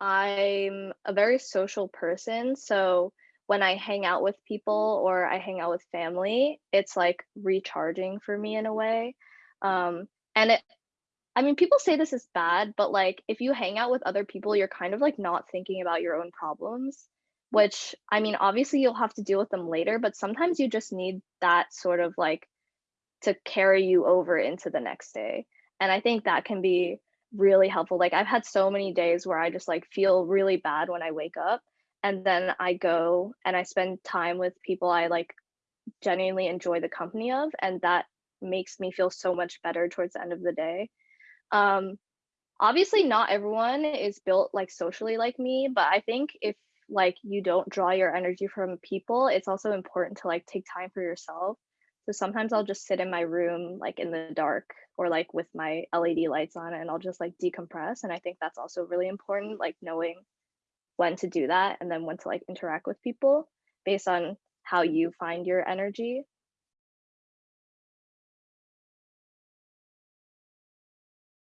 I'm a very social person, so when I hang out with people or I hang out with family, it's, like, recharging for me in a way, um, and it I mean, people say this is bad, but, like, if you hang out with other people, you're kind of, like, not thinking about your own problems, which, I mean, obviously, you'll have to deal with them later, but sometimes you just need that sort of, like, to carry you over into the next day, and I think that can be really helpful, like, I've had so many days where I just, like, feel really bad when I wake up, and then I go and I spend time with people I, like, genuinely enjoy the company of, and that makes me feel so much better towards the end of the day. Um, obviously, not everyone is built, like, socially like me, but I think if, like, you don't draw your energy from people, it's also important to, like, take time for yourself. So sometimes I'll just sit in my room, like, in the dark or, like, with my LED lights on, and I'll just, like, decompress, and I think that's also really important, like, knowing when to do that and then when to, like, interact with people based on how you find your energy.